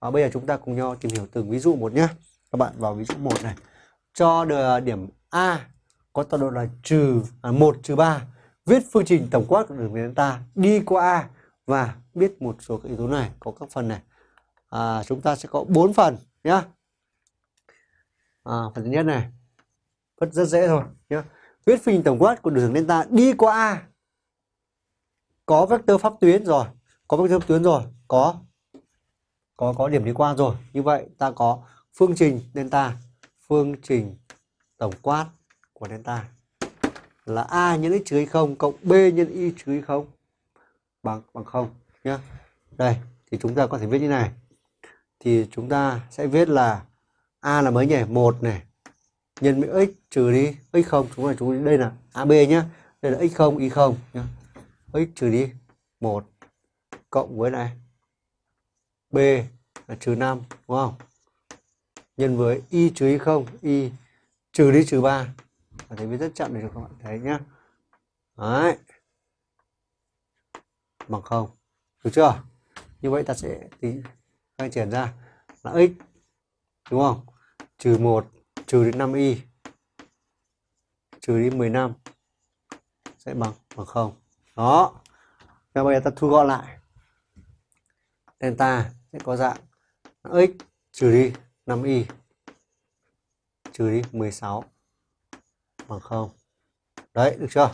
và bây giờ chúng ta cùng nhau tìm hiểu từng ví dụ một nhé. Các bạn vào ví dụ một này. Cho được điểm A có tọa độ là trừ à, 1 trừ 3 viết phương trình tổng quát của đường delta đi qua A và biết một số các yếu tố này. Có các phần này. À, chúng ta sẽ có 4 phần nhá. À, phần thứ nhất này. Rất rất dễ thôi nhé viết phương trình tổng quát của đường delta đi qua A. Có vectơ pháp tuyến rồi. Có vectơ pháp tuyến rồi. Có có có điểm đi qua rồi. Như vậy ta có phương trình delta, phương trình tổng quát của delta là a nhân x trừ không cộng b nhân y trừ không bằng bằng không nhá. Đây, thì chúng ta có thể viết như này. Thì chúng ta sẽ viết là a là mấy nhỉ? Một này. Nhân với x trừ đi x không, chúng ta chúng đây là ab nhá. Đây là x không, y không nhá. X trừ đi một cộng với này b là trừ 5 đúng không? Nhân với y trừ y không, y trừ đi trừ 3 và thấy viết rất chậm để cho các bạn thấy nhá. Đấy. Bằng không. Được chưa? Như vậy ta sẽ tính khai triển ra là x, đúng không? Trừ 1 trừ đi 5 y. Trừ đi 15 sẽ bằng bằng không. Đó. Và bây giờ ta thu gọn lại. Delta sẽ có dạng x trừ đi 5y trừ đi 16 bằng 0 đấy được chưa?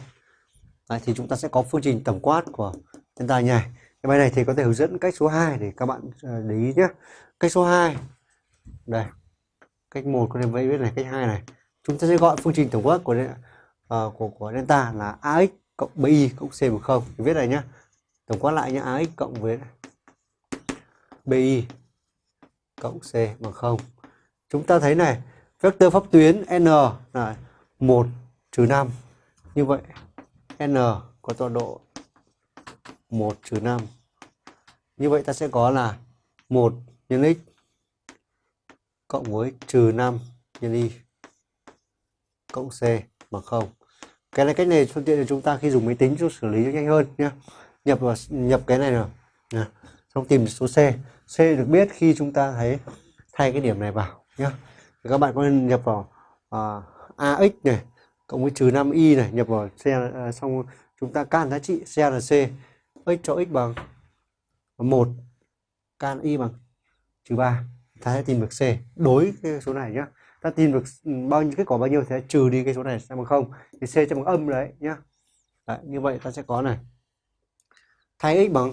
Đấy, thì chúng ta sẽ có phương trình tổng quát của delta nhỉ cái bài này thì có thể hướng dẫn cách số 2 để các bạn ờ, để ý nhé. Cách số 2 đây cách 1 có thể vẫy viết này cách 2 này. Chúng ta sẽ gọi phương trình tổng quát của uh, của của delta là ax cộng bi cộng c bằng 0. viết này nhá. Tổng quát lại nhá ax cộng với bi cộng c bằng 0 chúng ta thấy này, vector pháp tuyến n là 1 trừ 5 như vậy, n có tọa độ 1 trừ 5 như vậy ta sẽ có là 1 nhân x cộng với trừ 5 nhân y cộng c bằng 0 cái này, cách này phương tiện cho chúng ta khi dùng máy tính cho xử lý nhanh hơn nhé nhập vào nhập cái này rồi. nào trong tìm số c c được biết khi chúng ta thấy thay cái điểm này vào nhé các bạn có nên nhập vào à, uh, ax này cộng với trừ 5 y này nhập vào c uh, à, xong chúng ta can giá trị c là c x cho x bằng 1 can y bằng trừ 3 ta sẽ tìm được c. Đối cái số này nhé ta tìm được bao nhiêu kết quả bao nhiêu thì trừ đi cái số này sẽ bằng không. Thì c sẽ bằng âm đấy nhá. Đấy, như vậy ta sẽ có này. Thay x bằng